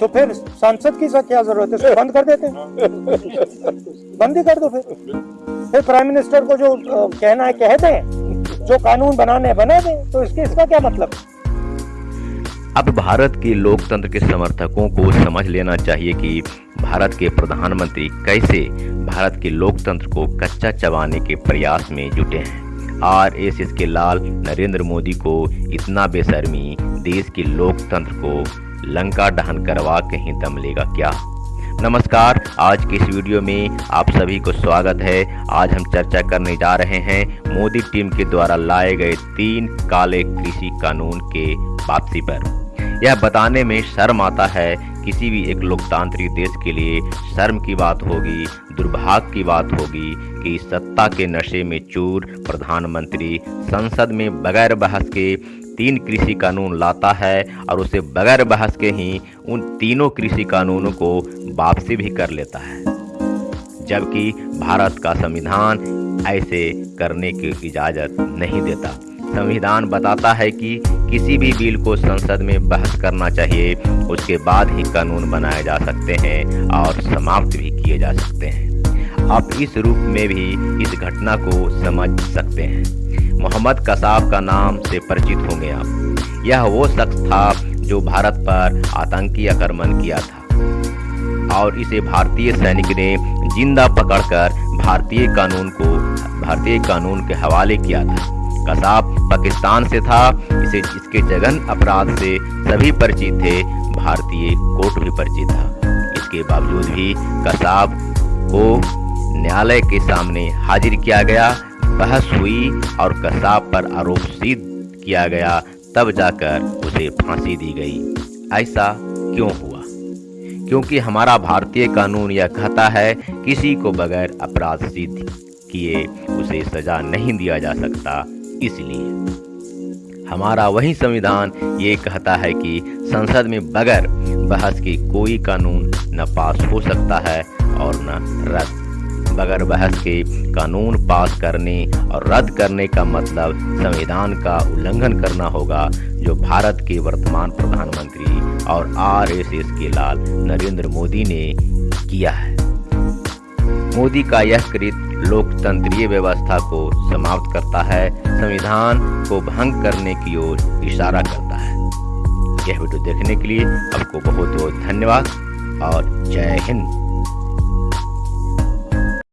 तो फिर सांसद की क्या ज़रूरत है? बंद कर देते बंद ही कर दो फिर। फिर प्राइम मिनिस्टर को जो कहना है, कह दें, जो कानून बनाने बना दें तो इसके, इसका क्या मतलब? अब भारत के लोकतंत्र के समर्थकों को समझ लेना चाहिए कि भारत के प्रधानमंत्री कैसे भारत के लोकतंत्र को कच्चा चबाने के प्रयास में जुटे हैं। आरएसएस के लाल नरेंद्र मोदी को इतना बेशर्मी देश के लोकतंत्र को लंका दहन करवा कहीं दम लेगा क्या? नमस्कार, आज के इस वीडियो में आप सभी को स्वागत है। आज हम चर्चा करने जा रहे हैं मोदी टीम के द्वारा लाए गए तीन काले कृषि कानून के वापसी पर। यह बताने में शर्म आता है किसी भी एक लोकतांत्रिक देश के लिए शर्म की बात होगी दुर्भाग्य की बात होगी कि सत्ता के नशे में चूर प्रधानमंत्री संसद में बगैर बहस के तीन कृषि कानून लाता है और उसे बगैर बहस के ही उन तीनों कृषि कानूनों को वापसी भी कर लेता है। जबकि भारत का संविधान ऐसे करने की इजाज़त नहीं देता। संविधान बताता है कि किसी भी बिल को संसद में बहस करना चाहिए। उसके बाद ही कानून बनाए जा सकते हैं और समाप्त भी किए जा सकते हैं। आप इस रूप में भी इस घटना को समझ सकते हैं। मोहम्मद कसाब का नाम से परिचित होंगे आप। यह वो शख्स था जो भारत पर आतंकी आक्रमण किया था। और इसे भारतीय सैनिक ने ज़िंदा पकड़कर भारतीय कानून को, भारतीय कानून के हवाले किया था। कसाब पाकिस्तान से था। इसे, इसके जगन अपराध से सभी परिचित थे। भारतीय कोर्ट भी परिचित था। इसके बावजूद भी कसाब को न्यायालय के सामने हाजिर किया गया। बहस हुई और कसाब पर आरोप सिद्ध किया गया। तब जाकर उसे फांसी दी गई। ऐसा क्यों हुआ? क्योंकि हमारा भारतीय कानून यह कहता है, किसी को बगैर अपराध सिद्ध किए उसे सजा नहीं दिया जा सकता। इसलिए। हमारा वही संविधान ये कहता है कि संसद में बगैर बहस के कोई कानून न पास हो सकता है और न रद्द। बगैर बहस के कानून पास करने और रद्द करने का मतलब संविधान का उल्लंघन करना होगा, जो भारत के वर्तमान प्रधानमंत्री और आरएसएस के लाल नरेंद्र मोदी ने किया है। मोदी का यह कृत लोकतंत्रीय व्यवस्था को समाप्त करता है, संविधान को भंग करने की ओर इशारा करता है। यह वीडियो देखने के लिए आपको बहुत बहुत धन्यवाद और जय हिंद।